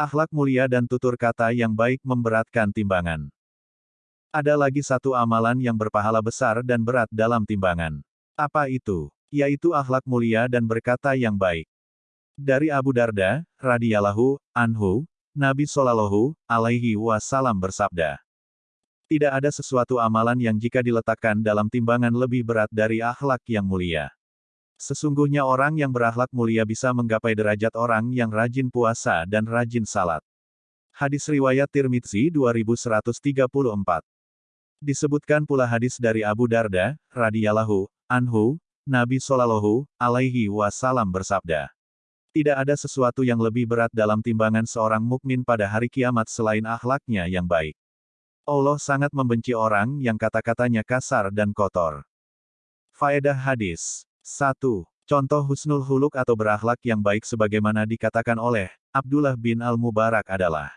Akhlak mulia dan tutur kata yang baik memberatkan timbangan. Ada lagi satu amalan yang berpahala besar dan berat dalam timbangan. Apa itu? Yaitu akhlak mulia dan berkata yang baik. Dari Abu Darda, radhiyallahu anhu, Nabi Shallallahu alaihi wasallam bersabda, tidak ada sesuatu amalan yang jika diletakkan dalam timbangan lebih berat dari akhlak yang mulia. Sesungguhnya orang yang berakhlak mulia bisa menggapai derajat orang yang rajin puasa dan rajin salat. Hadis riwayat Tirmidzi 2134. Disebutkan pula hadis dari Abu Darda, radhiyallahu anhu, Nabi Shallallahu alaihi wasallam bersabda, tidak ada sesuatu yang lebih berat dalam timbangan seorang mukmin pada hari kiamat selain akhlaknya yang baik. Allah sangat membenci orang yang kata-katanya kasar dan kotor. Faedah hadis 1. Contoh husnul huluk atau berakhlak yang baik sebagaimana dikatakan oleh Abdullah bin Al-Mubarak adalah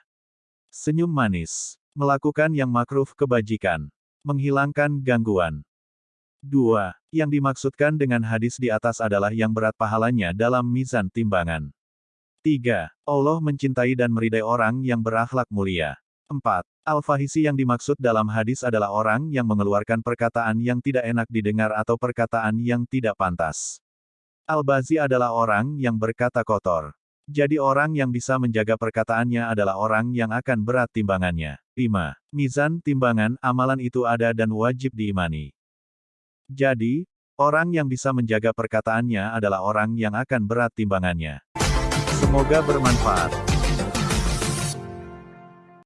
senyum manis, melakukan yang makruh kebajikan, menghilangkan gangguan. 2. Yang dimaksudkan dengan hadis di atas adalah yang berat pahalanya dalam mizan timbangan. 3. Allah mencintai dan meridai orang yang berakhlak mulia. 4. Al-Fahisi yang dimaksud dalam hadis adalah orang yang mengeluarkan perkataan yang tidak enak didengar atau perkataan yang tidak pantas. Al-Bazi adalah orang yang berkata kotor. Jadi orang yang bisa menjaga perkataannya adalah orang yang akan berat timbangannya. 5. Mizan timbangan amalan itu ada dan wajib diimani. Jadi, orang yang bisa menjaga perkataannya adalah orang yang akan berat timbangannya. Semoga bermanfaat.